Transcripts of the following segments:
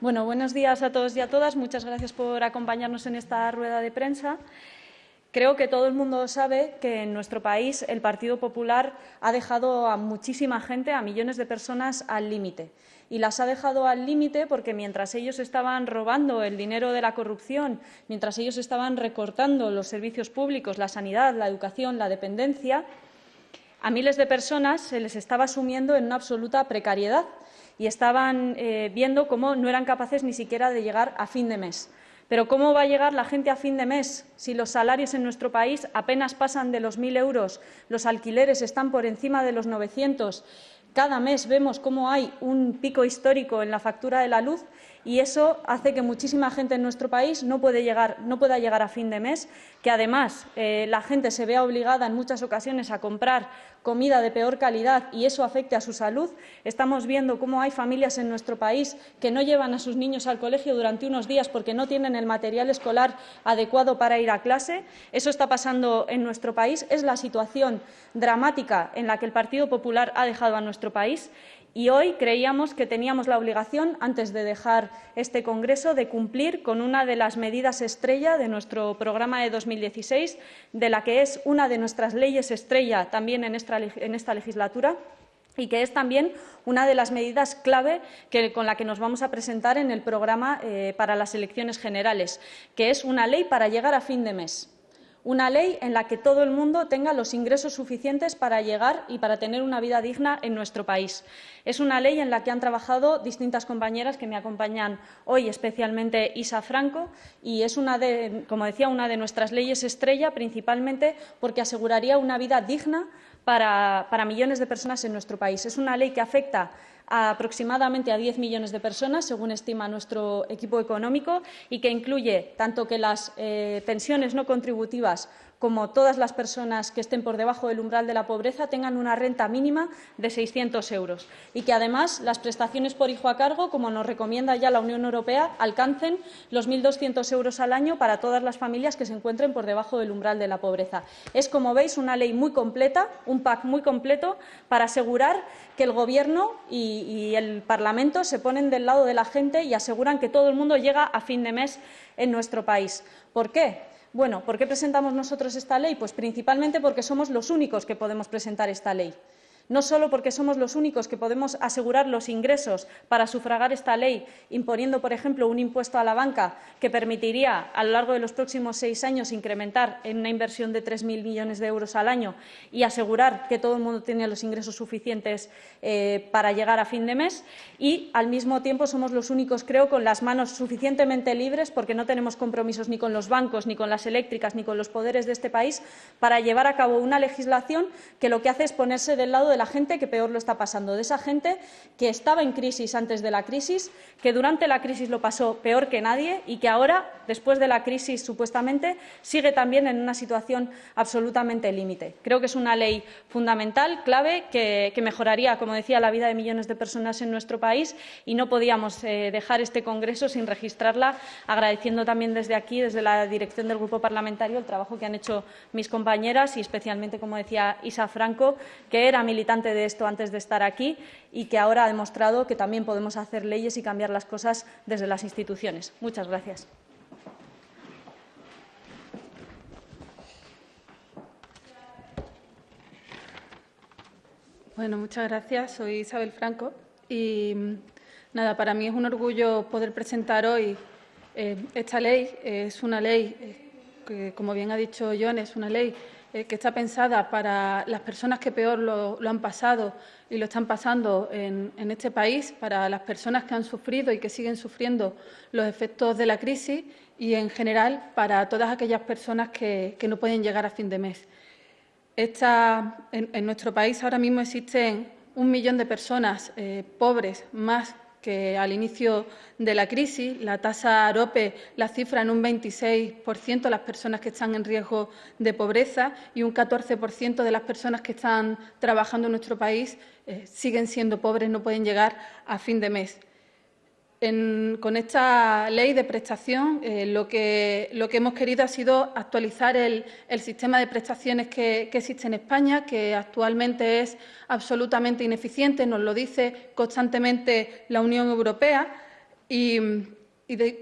Bueno, buenos días a todos y a todas. Muchas gracias por acompañarnos en esta rueda de prensa. Creo que todo el mundo sabe que en nuestro país el Partido Popular ha dejado a muchísima gente, a millones de personas, al límite. Y las ha dejado al límite porque mientras ellos estaban robando el dinero de la corrupción, mientras ellos estaban recortando los servicios públicos, la sanidad, la educación, la dependencia, a miles de personas se les estaba sumiendo en una absoluta precariedad y estaban eh, viendo cómo no eran capaces ni siquiera de llegar a fin de mes. Pero ¿cómo va a llegar la gente a fin de mes si los salarios en nuestro país apenas pasan de los 1.000 euros, los alquileres están por encima de los 900? Cada mes vemos cómo hay un pico histórico en la factura de la luz y eso hace que muchísima gente en nuestro país no, pueda llegar a fin de mes, que además eh, la gente se vea obligada en muchas ocasiones a comprar comida de peor calidad y eso afecte a su salud. Estamos viendo cómo hay familias en nuestro país que no llevan a sus niños al colegio durante unos días porque no tienen el material escolar adecuado para ir a clase. Eso está pasando en nuestro país. Es la situación dramática en la que el Partido Popular ha dejado a nuestro país y hoy creíamos que teníamos la obligación, antes de dejar este Congreso, de cumplir con una de las medidas estrella de nuestro programa de 2016, de la que es una de nuestras leyes estrella también en esta, legislatura y que es también una de las medidas clave con la que nos vamos a presentar en el programa eh, para las elecciones generales, que es una ley para llegar a fin de mes una ley en la que todo el mundo tenga los ingresos suficientes para llegar y para tener una vida digna en nuestro país. Es una ley en la que han trabajado distintas compañeras que me acompañan hoy, especialmente Isa Franco, y es una de, como decía, una de nuestras leyes estrella, principalmente porque aseguraría una vida digna para, para millones de personas en nuestro país. Es una ley que afecta aproximadamente a 10 millones de personas, según estima nuestro equipo económico, y que incluye tanto que las eh, pensiones no contributivas como todas las personas que estén por debajo del umbral de la pobreza tengan una renta mínima de 600 euros y que además las prestaciones por hijo a cargo, como nos recomienda ya la Unión Europea, alcancen los 1.200 euros al año para todas las familias que se encuentren por debajo del umbral de la pobreza. Es, como veis, una ley muy completa, un pack muy completo para asegurar que el Gobierno y, el Parlamento se ponen del lado de la gente y aseguran que todo el mundo llega a fin de mes en nuestro país. ¿Por qué? Bueno, ¿por qué presentamos nosotros esta ley? Pues principalmente porque somos los únicos que podemos presentar esta ley no solo porque somos los únicos que podemos asegurar los ingresos para sufragar esta ley, imponiendo, por ejemplo, un impuesto a la banca que permitiría a lo largo de los próximos seis años incrementar en una inversión de 3.000 millones de euros al año y asegurar que todo el mundo tiene los ingresos suficientes eh, para llegar a fin de mes. Y, al mismo tiempo, somos los únicos, creo, con las manos suficientemente libres, porque no tenemos compromisos ni con los bancos, ni con las eléctricas, ni con los poderes de este país, para llevar a cabo una legislación que lo que hace es ponerse del lado de la gente que peor lo está pasando, de esa gente que estaba en crisis antes de la crisis, que durante la crisis lo pasó peor que nadie y que ahora, después de la crisis supuestamente, sigue también en una situación absolutamente límite. Creo que es una ley fundamental, clave, que, mejoraría, como decía, la vida de millones de personas en nuestro país y no podíamos eh, dejar este Congreso sin registrarla, agradeciendo también desde aquí, desde la dirección del Grupo Parlamentario, el trabajo que han hecho mis compañeras y especialmente, como decía Isa Franco, que era militante de esto antes de estar aquí y que ahora ha demostrado que también podemos hacer leyes y cambiar las cosas desde las instituciones. Muchas gracias. Bueno, muchas gracias. Soy Isabel Franco y nada, para mí es un orgullo poder presentar hoy eh, esta ley. Es una ley eh, como bien ha dicho John, es una ley eh, que está pensada para las personas que peor lo, han pasado y lo están pasando en, este país, para las personas que han sufrido y que siguen sufriendo los efectos de la crisis y, en general, para todas aquellas personas que, no pueden llegar a fin de mes. en, nuestro país ahora mismo existen un millón de personas eh, pobres, más que al inicio de la crisis la tasa AROPE la cifra en un 26% las personas que están en riesgo de pobreza y un 14% de las personas que están trabajando en nuestro país eh, siguen siendo pobres, no pueden llegar a fin de mes con esta ley de prestación eh, lo, que, lo, que, hemos querido ha sido actualizar el, sistema de prestaciones que, existe en España, que actualmente es absolutamente ineficiente, nos lo dice constantemente la Unión Europea. Y,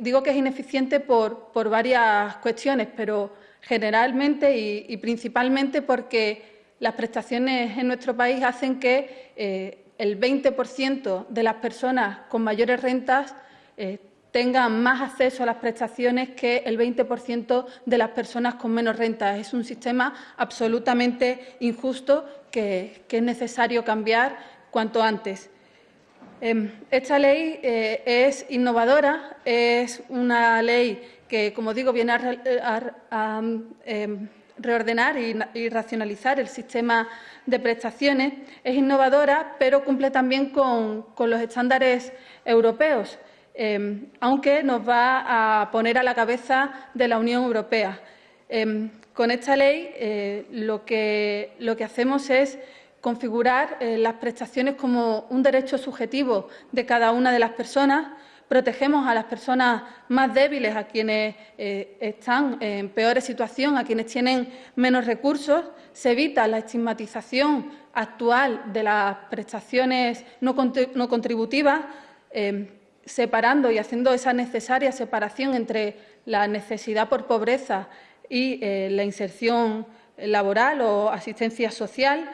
digo que es ineficiente por, varias cuestiones, pero generalmente y, principalmente porque las prestaciones en nuestro país hacen que eh, el 20% de las personas con mayores rentas eh, tengan más acceso a las prestaciones que el 20% de las personas con menos rentas. Es un sistema absolutamente injusto que, es necesario cambiar cuanto antes. Em, esta ley eh, es innovadora, es una ley que, como digo, viene a, em, reordenar y, racionalizar el sistema de prestaciones. Es innovadora, pero cumple también con los estándares europeos. Em, aunque nos va a poner a la cabeza de la Unión Europea. Em, con esta ley eh, lo, que, hacemos es configurar eh, las prestaciones como un derecho subjetivo de cada una de las personas, protegemos a las personas más débiles, a quienes eh, están en peores situación, a quienes tienen menos recursos, se evita la estigmatización actual de las prestaciones no, contributivas, em, separando y haciendo esa necesaria separación entre la necesidad por pobreza y eh, la inserción laboral o asistencia social.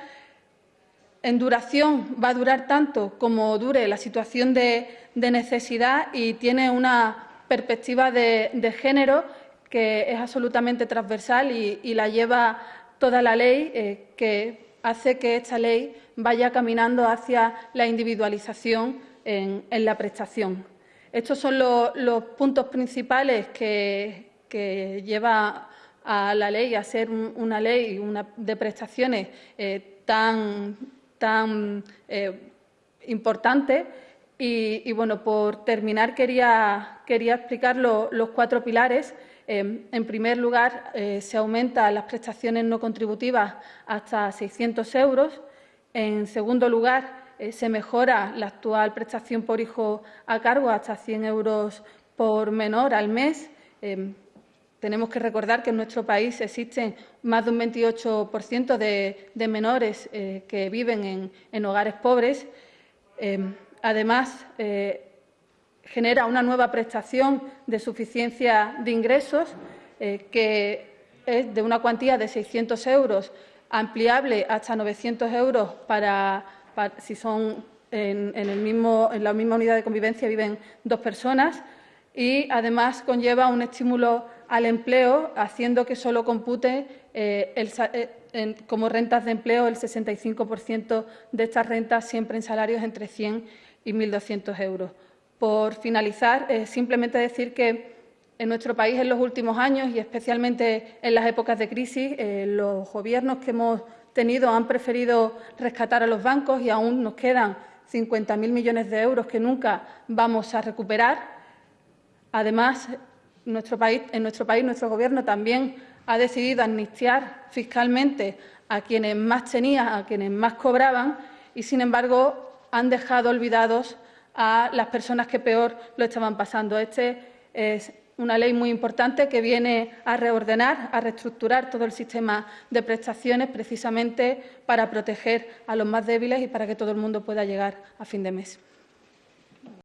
En duración va a durar tanto como dure la situación de, necesidad y tiene una perspectiva de, género que es absolutamente transversal y, la lleva toda la ley, eh, que hace que esta ley vaya caminando hacia la individualización en, la prestación. Estos son los, puntos principales que, lleva a la ley a ser una ley de prestaciones eh, tan, tan eh, importante. Y, bueno, por terminar quería, quería explicar los cuatro pilares. Eh, en primer lugar, se aumentan las prestaciones no contributivas hasta 600 euros. En segundo lugar, eh, se mejora la actual prestación por hijo a cargo hasta 100 euros por menor al mes. Em, tenemos que recordar que en nuestro país existen más de un 28% de, menores eh, que viven en, hogares pobres. Em, además, eh, genera una nueva prestación de suficiencia de ingresos que es de una cuantía de 600 euros ampliable hasta 900 euros para si son en, la misma unidad de convivencia viven dos personas y además conlleva un estímulo al empleo, haciendo que solo compute eh, eh, como rentas de empleo el 65% de estas rentas siempre en salarios entre 100 y 1.200 euros. Por finalizar, simplemente decir que en nuestro país en los últimos años y especialmente en las épocas de crisis, eh, los gobiernos que hemos tenido han preferido rescatar a los bancos y aún nos quedan 50.000 millones de euros que nunca vamos a recuperar. Además, en nuestro país, nuestro Gobierno también ha decidido amnistiar fiscalmente a quienes más tenían, a quienes más cobraban y, sin embargo, han dejado olvidados a las personas que peor lo estaban pasando. Este es una ley muy importante que viene a reordenar, a reestructurar todo el sistema de prestaciones precisamente para proteger a los más débiles y para que todo el mundo pueda llegar a fin de mes.